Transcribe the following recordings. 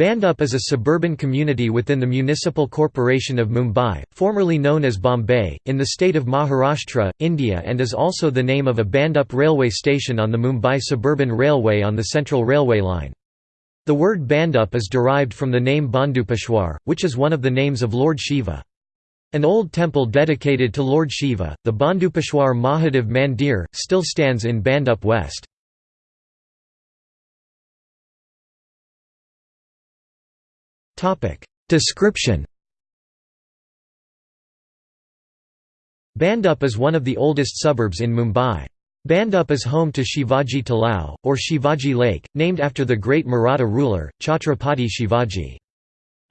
Bhandup is a suburban community within the Municipal Corporation of Mumbai, formerly known as Bombay, in the state of Maharashtra, India and is also the name of a Bhandup railway station on the Mumbai Suburban Railway on the Central Railway line. The word Bhandup is derived from the name Bhandupeshwar, which is one of the names of Lord Shiva. An old temple dedicated to Lord Shiva, the Bhandupeshwar Mahadev Mandir, still stands in Bhandup West. Description Bhandup is one of the oldest suburbs in Mumbai. Bhandup is home to Shivaji Talao, or Shivaji Lake, named after the great Maratha ruler, Chhatrapati Shivaji.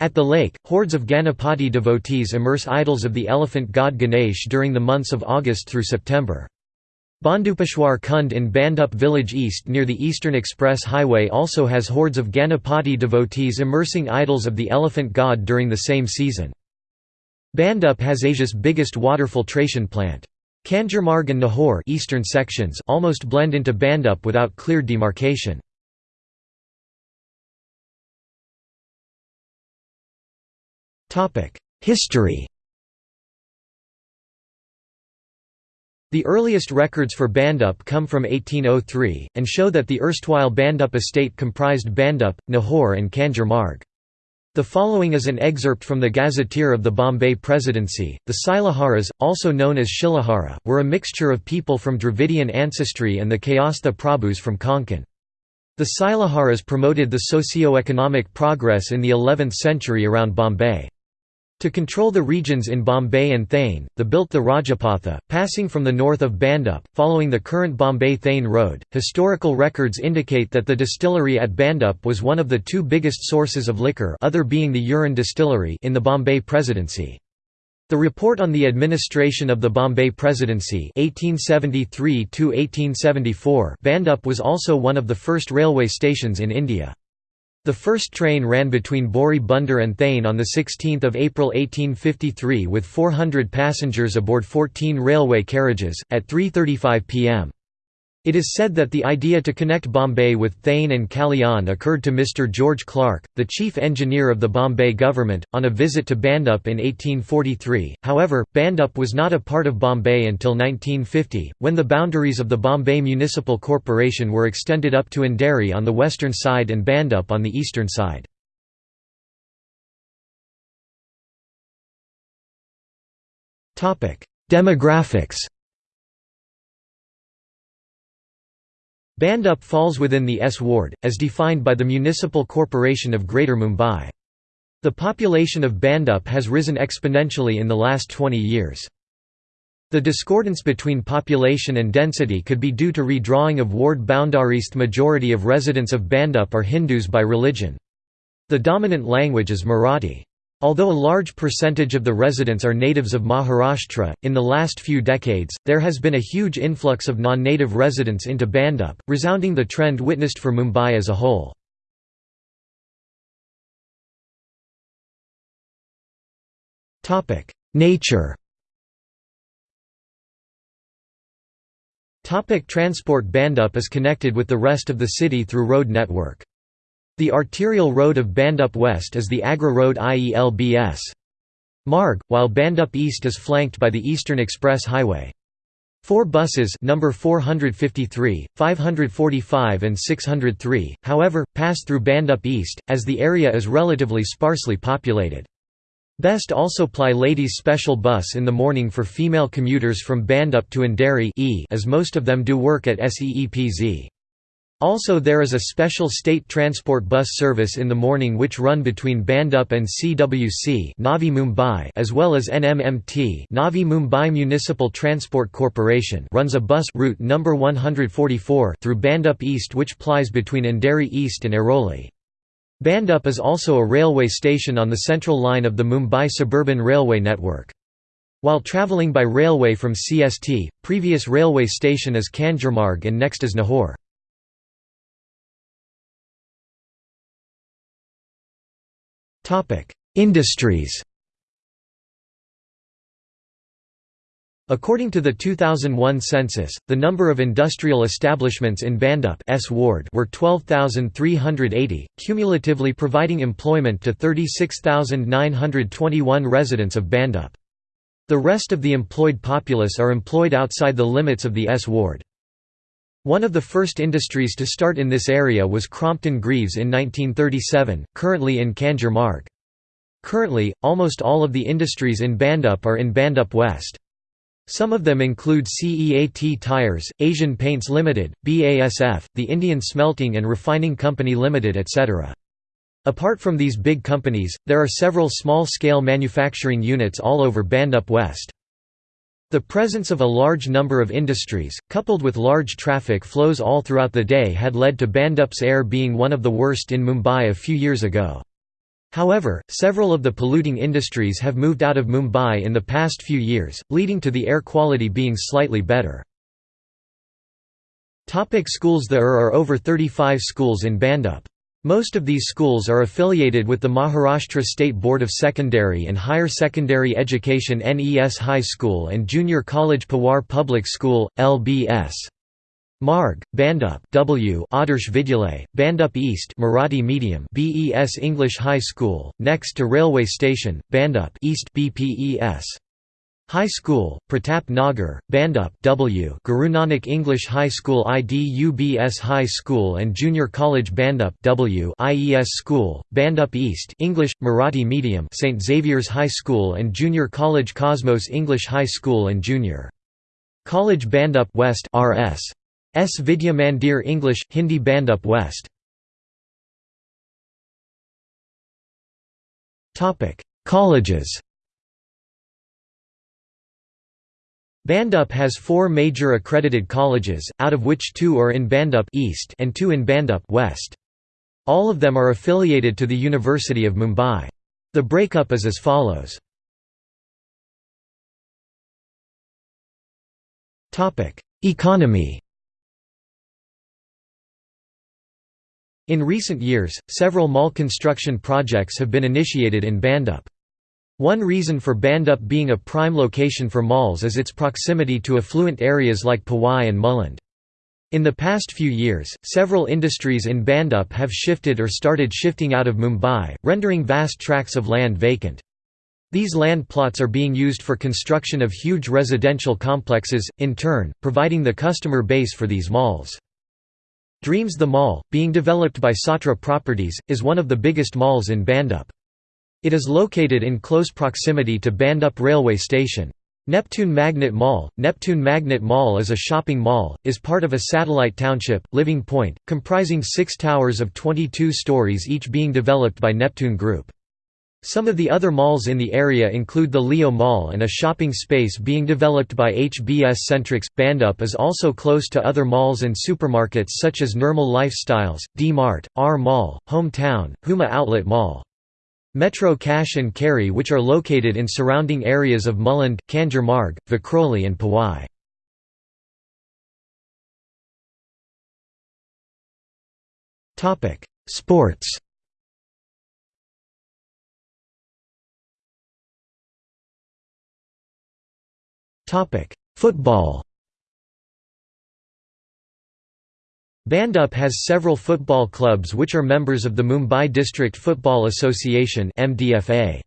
At the lake, hordes of Ganapati devotees immerse idols of the elephant god Ganesh during the months of August through September. Bhandupeshwar Kund in Bhandup village east near the Eastern Express Highway also has hordes of Ganapati devotees immersing idols of the elephant god during the same season. Bhandup has Asia's biggest water filtration plant. Kanjurmarg and Nahur eastern sections almost blend into Bhandup without clear demarcation. History The earliest records for Bhandup come from 1803, and show that the erstwhile Bhandup estate comprised Bhandup, Nahur and Kanjur Marg. The following is an excerpt from the Gazetteer of the Bombay Presidency. The Silaharas, also known as Shilahara, were a mixture of people from Dravidian ancestry and the Kayastha Prabhus from Konkan. The Silaharas promoted the socio-economic progress in the 11th century around Bombay. To control the regions in Bombay and Thane, the built the Rajapatha, passing from the north of Bhandup, following the current Bombay-Thane road. Historical records indicate that the distillery at Bhandup was one of the two biggest sources of liquor other being the Uran distillery in the Bombay Presidency. The report on the administration of the Bombay Presidency 1873 Bhandup was also one of the first railway stations in India. The first train ran between Bori Bunder and Thane on 16 April 1853 with 400 passengers aboard 14 railway carriages, at 3.35 pm. It is said that the idea to connect Bombay with Thane and Kalyan occurred to Mr. George Clark, the chief engineer of the Bombay government, on a visit to Bhandup in 1843. However, Bhandup was not a part of Bombay until 1950, when the boundaries of the Bombay Municipal Corporation were extended up to Andheri on the western side and Bhandup on the eastern side. Demographics Bhandup falls within the S ward, as defined by the Municipal Corporation of Greater Mumbai. The population of Bhandup has risen exponentially in the last 20 years. The discordance between population and density could be due to redrawing of ward boundaries. The majority of residents of Bhandup are Hindus by religion. The dominant language is Marathi. Although a large percentage of the residents are natives of Maharashtra, in the last few decades, there has been a huge influx of non-native residents into Bhandup, resounding the trend witnessed for Mumbai as a whole. Nature Transport Bhandup is connected with the rest of the city through road network. The arterial road of Bhandup West is the Agra Road IELBS. Marg, while Bhandup East is flanked by the Eastern Express Highway. Four buses number 453, 545 and 603, however, pass through Bhandup East, as the area is relatively sparsely populated. Best also ply ladies' special bus in the morning for female commuters from Bhandup to Andheri e as most of them do work at SEEPZ. Also there is a special state transport bus service in the morning which run between Bhandup and CWC Navi Mumbai as well as NMMT Navi Mumbai Municipal Transport Corporation runs a bus route number 144 through Bhandup East which plies between Andheri East and Airoli. Bhandup is also a railway station on the central line of the Mumbai Suburban Railway network. While travelling by railway from CST, previous railway station is Kanjurmarg and next is Nahur. Industries According to the 2001 census, the number of industrial establishments in Bhandup S ward were 12,380, cumulatively providing employment to 36,921 residents of Bhandup. The rest of the employed populace are employed outside the limits of the S ward. One of the first industries to start in this area was Crompton Greaves in 1937, currently in Kanjur Marg. Currently, almost all of the industries in Bhandup are in Bhandup West. Some of them include CEAT Tires, Asian Paints Limited, BASF, the Indian Smelting and Refining Company Limited etc. Apart from these big companies, there are several small-scale manufacturing units all over Bhandup West. The presence of a large number of industries, coupled with large traffic flows all throughout the day had led to Bhandup's air being one of the worst in Mumbai a few years ago. However, several of the polluting industries have moved out of Mumbai in the past few years, leading to the air quality being slightly better. Topic schools There are over 35 schools in Bhandup. Most of these schools are affiliated with the Maharashtra State Board of Secondary and Higher Secondary Education NES High School and Junior College Pawar Public School, LBS. Marg, Bhandup W Adarsh Vidyalay, Bhandup East Marathi Medium BES English High School, next to railway station, Bhandup East BPES. High School, Pratap Nagar, Bhandup W Guru English High School IDUBS High School and Junior College Bhandup W IES School, Bhandup East English, Marathi Medium St. Xavier's High School and Junior College Cosmos English High School and Junior College Bhandup West RS S. Vidya Mandir English, Hindi Bhandup West Colleges Bhandup has four major accredited colleges, out of which two are in Bhandup East and two in Bhandup West. All of them are affiliated to the University of Mumbai. The breakup is as follows. Economy In recent years, several mall construction projects have been initiated in Bhandup. One reason for Bhandup being a prime location for malls is its proximity to affluent areas like Powai and Mulund. In the past few years, several industries in Bhandup have shifted or started shifting out of Mumbai, rendering vast tracts of land vacant. These land plots are being used for construction of huge residential complexes, in turn, providing the customer base for these malls. Dreams the Mall, being developed by Satra Properties, is one of the biggest malls in Bhandup. It is located in close proximity to Bhandup railway station. Neptune Magnet Mall Neptune Magnet Mall is a shopping mall, is part of a satellite township, Living Point, comprising six towers of 22 stories each being developed by Neptune Group. Some of the other malls in the area include the Leo Mall and a shopping space being developed by HBS Centrix. Bhandup is also close to other malls and supermarkets such as Nirmal Lifestyles, D-Mart, R Mall, Hometown, Huma Outlet Mall. Metro Cash and Carry which are located in surrounding areas of Mulund, Kanjur Marg, Vikhroli and Powai. Sports Football Bhandup has several football clubs which are members of the Mumbai District Football Association MDFA.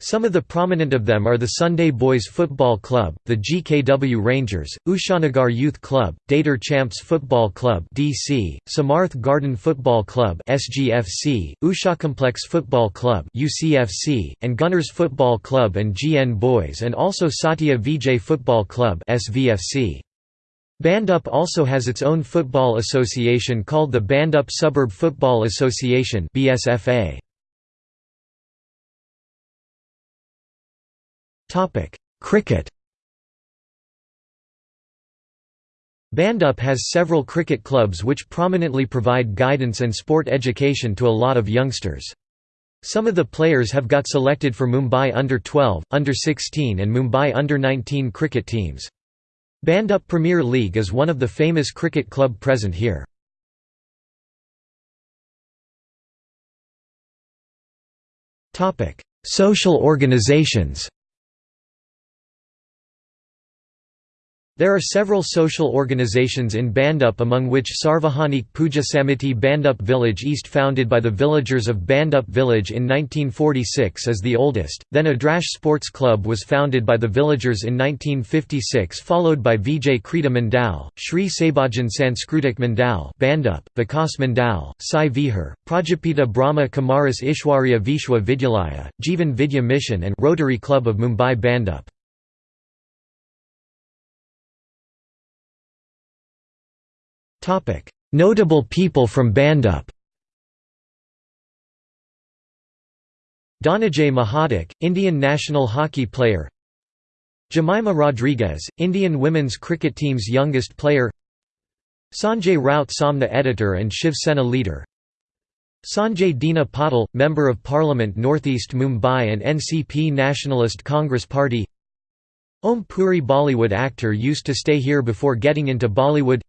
Some of the prominent of them are the Sunday Boys Football Club, the GKW Rangers, Ushanagar Youth Club, Dater Champs Football Club (DC), Samarth Garden Football Club (SGFC), Ushacomplex Football Club (UCFC), and Gunners Football Club and GN Boys, and also Satya Vijay Football Club (SVFC). Bhandup also has its own football association called the Bhandup Suburb Football Association (BSFA). Topic: Cricket Bhandup has several cricket clubs which prominently provide guidance and sport education to a lot of youngsters. Some of the players have got selected for Mumbai Under-12, Under-16 and Mumbai Under-19 cricket teams. Bhandup Premier League is one of the famous cricket club present here. Social organizations There are several social organizations in Bhandup among which Sarvajanik Puja Samiti Bhandup Village East founded by the villagers of Bhandup Village in 1946 is the oldest, then Adrash Sports Club was founded by the villagers in 1956 followed by Vijay Krita Mandal, Sri Sabajan Sanskritik Mandal Bhandup, Vikas Mandal, Sai Vihar, Prajapita Brahma Kumaris Ishwarya Vishwa Vidyalaya, Jivan Vidya Mission and Rotary Club of Mumbai Bhandup. Notable people from Bhandup Dhananjay Mahadik, Indian national hockey player. Jemimah Rodrigues, Indian women's cricket team's youngest player. Sanjay Raut Samna editor and Shiv Sena leader. Sanjay Dina Patil, Member of Parliament Northeast Mumbai and NCP Nationalist Congress Party. Om Puri Bollywood actor used to stay here before getting into Bollywood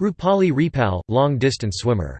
Rupali Repal, long-distance swimmer